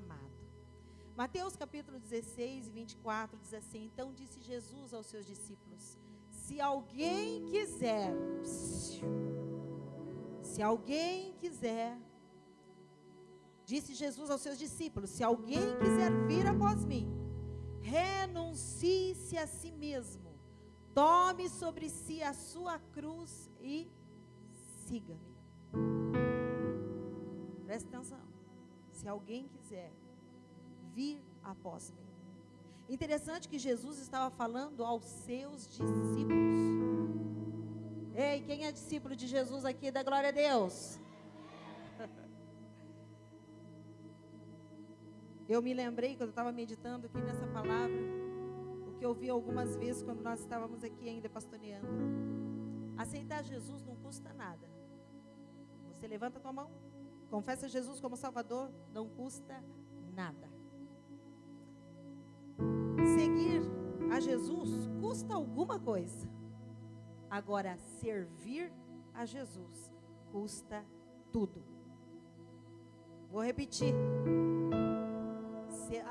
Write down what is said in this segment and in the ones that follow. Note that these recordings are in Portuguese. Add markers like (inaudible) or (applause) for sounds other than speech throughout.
chamado. Mateus capítulo 16, 24 diz assim: Então disse Jesus aos seus discípulos: Se alguém quiser, se alguém quiser, disse Jesus aos seus discípulos: Se alguém quiser vir após mim, renuncie-se a si mesmo, tome sobre si a sua cruz e siga-me. Presta atenção. Se alguém quiser vir após mim. Interessante que Jesus estava falando aos seus discípulos. Ei, quem é discípulo de Jesus aqui? Da glória a Deus. (laughs) Eu me lembrei, quando eu estava meditando aqui nessa palavra, o que eu vi algumas vezes quando nós estávamos aqui ainda pastoreando. Aceitar Jesus não custa nada. Você levanta a tua mão, confessa Jesus como Salvador, não custa nada. Seguir a Jesus custa alguma coisa. Agora, servir a Jesus custa tudo. Vou repetir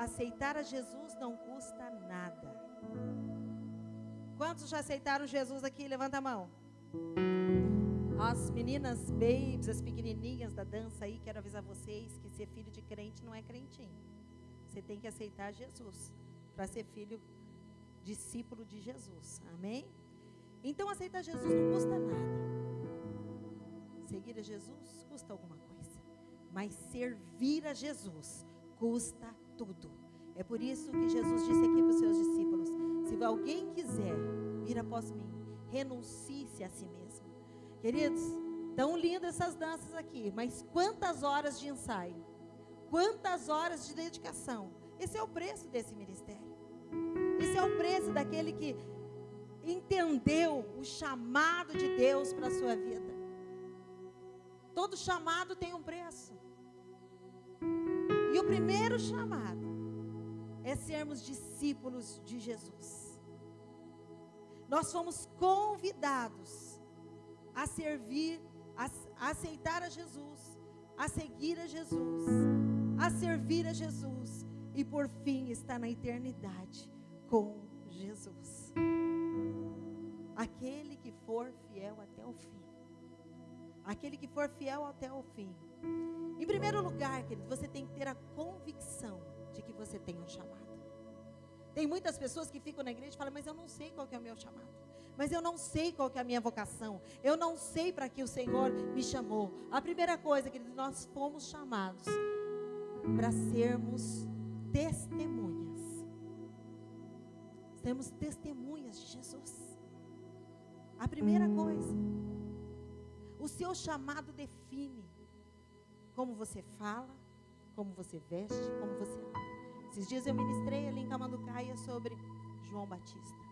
aceitar a Jesus não custa nada. Quantos já aceitaram Jesus aqui? Levanta a mão. As meninas babes, as pequenininhas da dança aí, quero avisar vocês que ser filho de crente não é crentinho. Você tem que aceitar Jesus para ser filho, discípulo de Jesus. Amém? Então aceitar Jesus não custa nada. Seguir a Jesus custa alguma coisa. Mas servir a Jesus custa tudo. É por isso que Jesus disse aqui para os seus discípulos: se alguém quiser vir após mim, renuncie-se a si mesmo. Queridos, tão lindas essas danças aqui, mas quantas horas de ensaio, quantas horas de dedicação. Esse é o preço desse ministério. Esse é o preço daquele que entendeu o chamado de Deus para a sua vida. Todo chamado tem um preço. E o primeiro chamado é sermos discípulos de Jesus. Nós fomos convidados a servir, a, aceitar a Jesus, a seguir a Jesus, a servir a Jesus e por fim estar na eternidade com Jesus. Aquele que for fiel até o fim. Aquele que for fiel até o fim em primeiro lugar, querido, você tem que ter a convicção de que você tem um chamado. Tem muitas pessoas que ficam na igreja e falam, mas eu não sei qual é o meu chamado. Mas eu não sei qual é a minha vocação. Eu não sei para que o Senhor me chamou. A primeira coisa, querido, nós fomos chamados para sermos testemunhas. Sermos testemunhas de Jesus. A primeira coisa. O seu chamado define como você fala, como você veste, como você. Esses dias eu ministrei ali em Camanducaia sobre João Batista.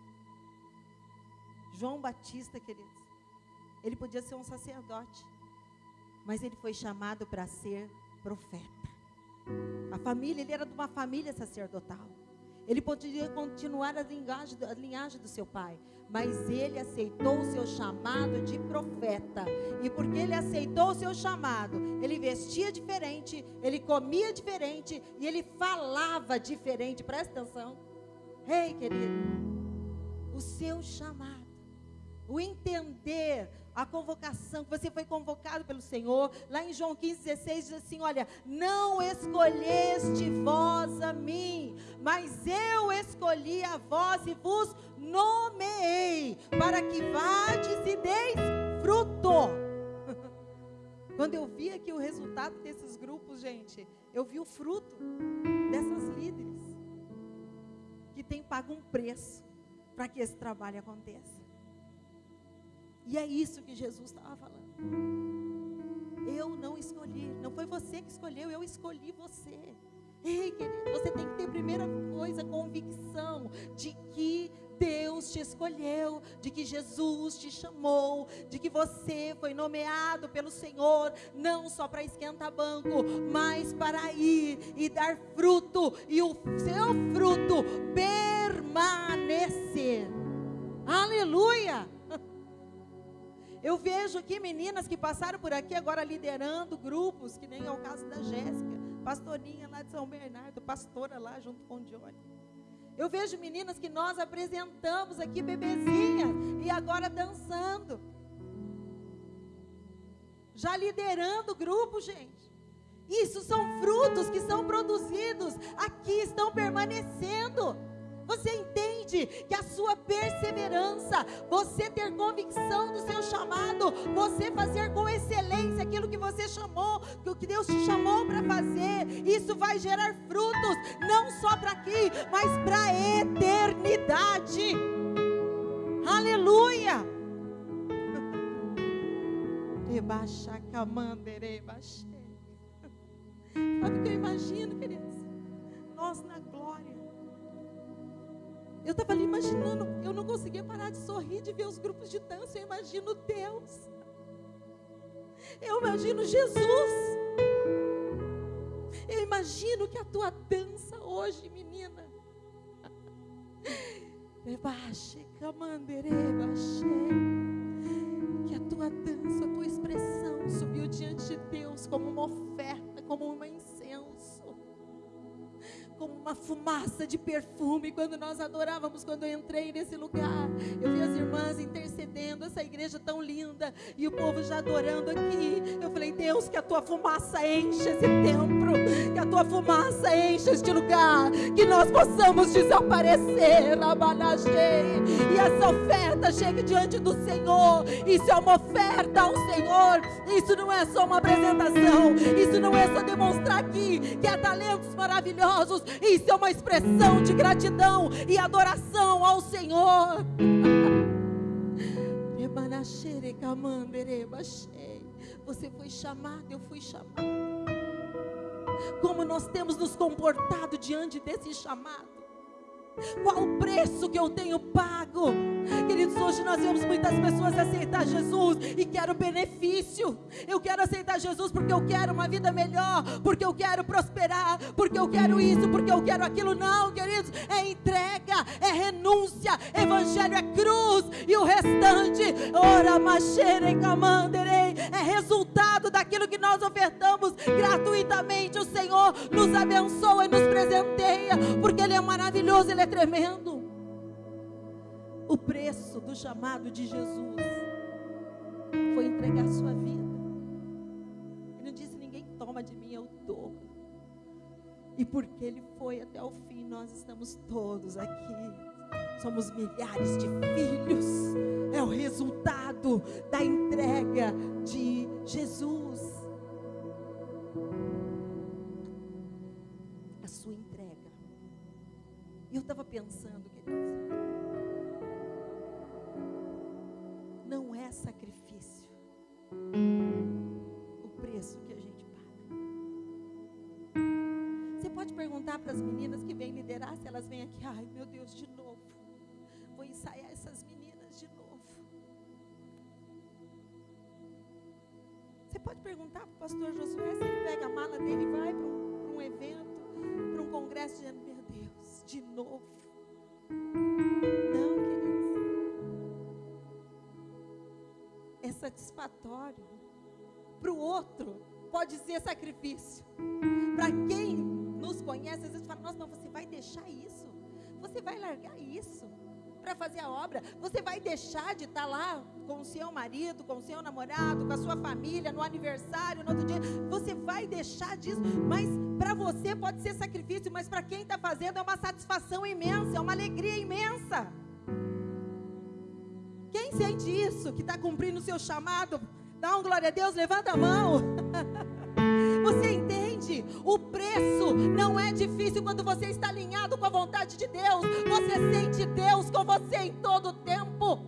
João Batista, queridos, ele podia ser um sacerdote, mas ele foi chamado para ser profeta. A família, ele era de uma família sacerdotal. Ele poderia continuar a linhagem, a linhagem do seu pai, mas ele aceitou o seu chamado de profeta. E porque ele aceitou o seu chamado, ele vestia diferente, ele comia diferente e ele falava diferente. Presta atenção. Ei, querido, o seu chamado, o entender a convocação, que você foi convocado pelo Senhor. Lá em João 15, 16 diz assim: Olha, não escolheste vós a mim, mas eu escolhi a vós e vos nomeei, para que vades e deis fruto. (laughs) Quando eu vi aqui o resultado desses grupos, gente, eu vi o fruto dessas líderes que têm pago um preço para que esse trabalho aconteça. E é isso que Jesus estava falando. Eu não escolhi, não foi você que escolheu, eu escolhi você. Ei, querido, você tem que ter primeira coisa, convicção de que Deus te escolheu, de que Jesus te chamou, de que você foi nomeado pelo Senhor, não só para esquentar banco, mas para ir e dar fruto, e o seu fruto permanecer. Eu vejo aqui meninas que passaram por aqui agora liderando grupos, que nem é o caso da Jéssica, pastorinha lá de São Bernardo, pastora lá junto com o Johnny. Eu vejo meninas que nós apresentamos aqui bebezinhas e agora dançando. Já liderando o grupo, gente. Isso são frutos que são produzidos aqui, estão permanecendo. Que a sua perseverança, você ter convicção do seu chamado, você fazer com excelência aquilo que você chamou, o que Deus te chamou para fazer, isso vai gerar frutos, não só para aqui, mas para a eternidade. Aleluia! (laughs) Sabe o que eu imagino, queridos? Nós na glória eu estava ali imaginando, eu não conseguia parar de sorrir, de ver os grupos de dança. Eu imagino Deus. Eu imagino Jesus. Eu imagino que a tua dança hoje, menina. Que a tua dança, a tua expressão subiu diante de Deus como uma oferta, como uma incenso como uma fumaça de perfume quando nós adorávamos, quando eu entrei nesse lugar. Eu vi as irmãs intercedendo, essa igreja tão linda, e o povo já adorando aqui. Eu falei, Deus, que a tua fumaça enche esse templo, que a tua fumaça enche este lugar, que nós possamos desaparecer, Rabanajei, e essa oferta chegue diante do Senhor. Isso é uma oferta ao Senhor, isso não é só uma apresentação, isso não é só demonstrar aqui que há talentos maravilhosos, isso é uma expressão de gratidão e adoração ao Senhor. Você foi chamado, eu fui chamado. Como nós temos nos comportado diante desse chamado? Qual o preço que eu tenho pago? Queridos, hoje nós vemos muitas pessoas aceitar Jesus e quero benefício. Eu quero aceitar Jesus porque eu quero uma vida melhor, porque eu quero prosperar, porque eu quero isso, porque eu quero aquilo. Não, queridos, é entrega, é renúncia, evangelho é cruz e o restante, ora machere camanderei, é resultado daquilo que nós ofertamos gratuitamente. O Senhor nos abençoa e nos presenteia, porque Ele é maravilhoso, Ele é tremendo. O preço do chamado de Jesus foi entregar sua vida. Ele não disse: ninguém toma de mim, eu dou. E porque ele foi até o fim, nós estamos todos aqui. Somos milhares de filhos. É o resultado da entrega de Jesus. E eu estava pensando, queridos. Não é sacrifício. O preço que a gente paga. Você pode perguntar para as meninas que vêm liderar se elas vêm aqui, ai meu Deus, de novo. Vou ensaiar essas meninas de novo. Você pode perguntar para o pastor Josué se ele pega a mala dele e vai para um, um evento, para um congresso Deus, de novo. Não, queridos. É satisfatório. Para o outro, pode ser sacrifício. Para quem nos conhece, às vezes fala: Nossa, mas você vai deixar isso? Você vai largar isso? Para fazer a obra, você vai deixar de estar tá lá com o seu marido, com o seu namorado, com a sua família, no aniversário, no outro dia. Você vai deixar disso, mas para você pode ser sacrifício, mas para quem está fazendo é uma satisfação imensa, é uma alegria imensa. Quem sente isso, que está cumprindo o seu chamado, dá um glória a Deus, levanta a mão. (laughs) O preço não é difícil quando você está alinhado com a vontade de Deus. Você sente Deus com você em todo o tempo.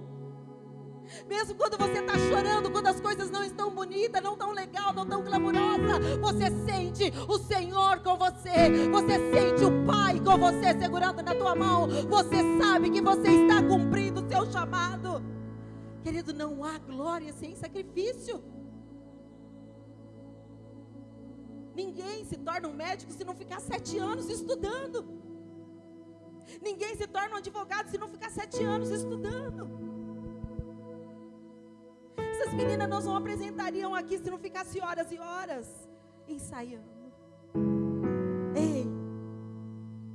Mesmo quando você está chorando, quando as coisas não estão bonitas, não tão legal, não tão glamurosa, você sente o Senhor com você. Você sente o Pai com você segurando na tua mão. Você sabe que você está cumprindo o seu chamado. Querido, não há glória sem sacrifício. Ninguém se torna um médico se não ficar sete anos estudando. Ninguém se torna um advogado se não ficar sete anos estudando. Essas As meninas nós não apresentariam aqui se não ficasse horas e horas ensaiando. Ei,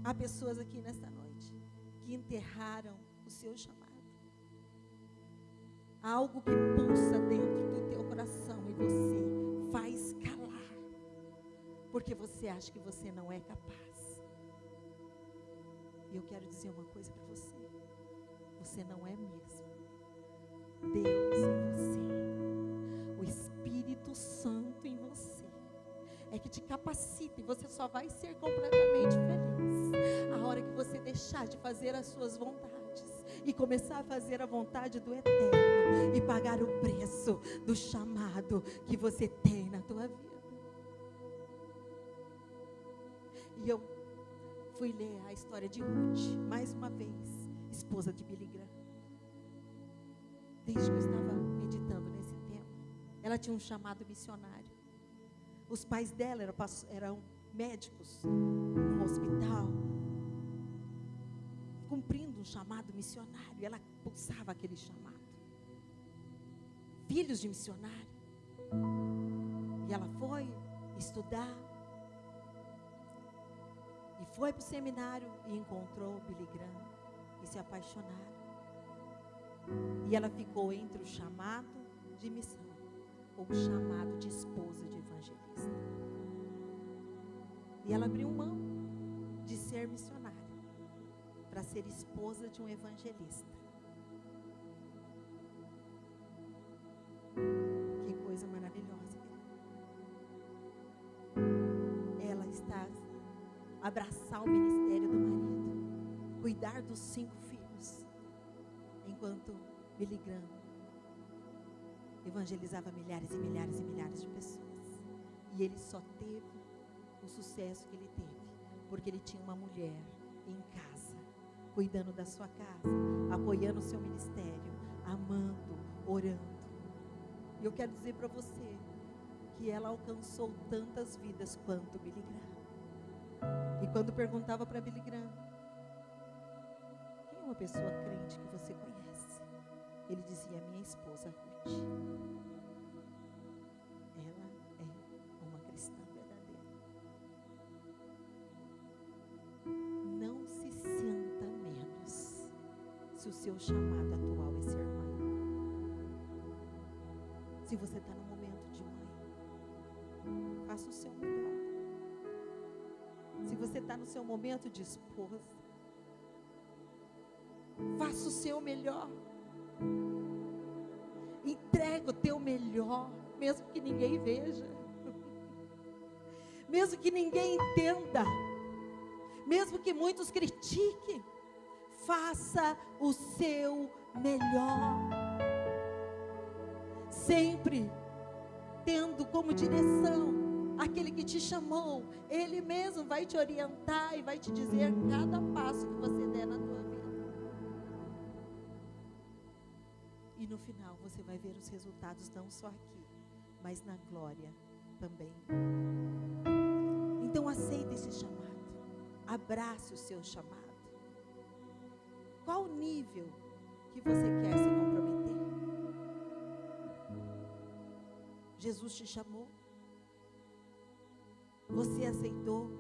há pessoas aqui nesta noite que enterraram o seu chamado. Há algo que pulsa porque você acha que você não é capaz. E eu quero dizer uma coisa para você: você não é mesmo. Deus em você, o Espírito Santo em você, é que te capacita e você só vai ser completamente feliz a hora que você deixar de fazer as suas vontades e começar a fazer a vontade do Eterno e pagar o preço do chamado que você tem na tua vida. Eu fui ler a história de Ruth, mais uma vez, esposa de Billy Graham. Desde que eu estava meditando nesse tema, ela tinha um chamado missionário. Os pais dela eram, eram médicos num hospital, cumprindo um chamado missionário. Ela pulsava aquele chamado. Filhos de missionário. E ela foi estudar. E foi para o seminário e encontrou Billy Graham. E se apaixonaram. E ela ficou entre o chamado de missão ou o chamado de esposa de evangelista. E ela abriu mão de ser missionária para ser esposa de um evangelista. Abraçar o ministério do marido, cuidar dos cinco filhos, enquanto Billy Graham evangelizava milhares e milhares e milhares de pessoas. E ele só teve o sucesso que ele teve, porque ele tinha uma mulher em casa cuidando da sua casa, apoiando o seu ministério, amando, orando. E eu quero dizer para você que ela alcançou tantas vidas quanto Billy Graham. E quando perguntava para Billy Graham, quem é uma pessoa crente que você conhece? Ele dizia, minha esposa Ruth. se o seu chamado atual é ser mãe. Se você está no momento de mãe, faça o seu melhor. Se você está no seu momento de esposa, faça o seu melhor. Entrega o teu melhor, mesmo que ninguém veja, mesmo que ninguém entenda, mesmo que muitos critiquem faça o seu melhor. Sempre tendo como direção aquele que te chamou, ele mesmo vai te orientar e vai te dizer cada passo que você der na tua vida. E no final você vai ver os resultados não só aqui, mas na glória também. Então aceite esse chamado. Abrace o seu chamado. Qual o nível que você quer se comprometer? Jesus te chamou. Você aceitou.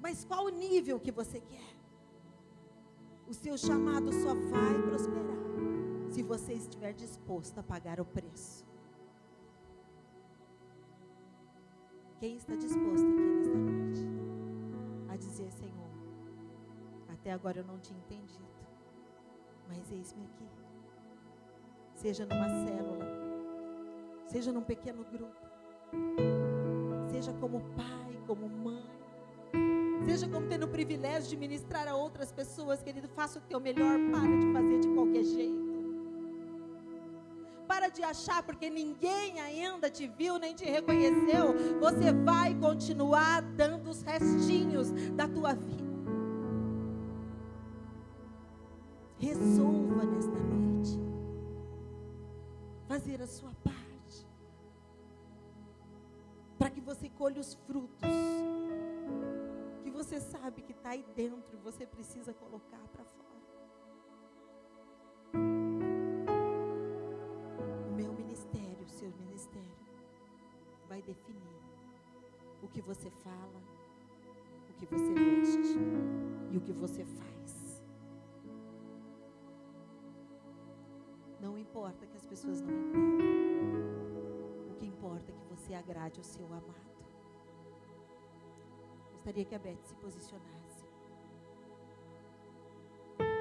Mas qual o nível que você quer? O seu chamado só vai prosperar se você estiver disposto a pagar o preço. Quem está disposto aqui nesta noite a dizer, Senhor, até agora eu não tinha entendido. Mas eis-me aqui. Seja numa célula, seja num pequeno grupo, seja como pai, como mãe, seja como tendo o privilégio de ministrar a outras pessoas, querido, faça o teu melhor, para de fazer de qualquer jeito. Para de achar porque ninguém ainda te viu nem te reconheceu, você vai continuar dando os restinhos da tua vida. Resolva nesta noite fazer a sua parte, para que você colhe os frutos você sabe que está aí dentro, e você precisa colocar para fora. O meu ministério, o seu ministério, vai definir o que você fala, o que você veste e o que você faz. Não importa que as pessoas não entendam. O que importa é que você agrade o seu amado gostaria que a Beth se posicionasse.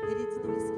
Queridos, não esqueçam.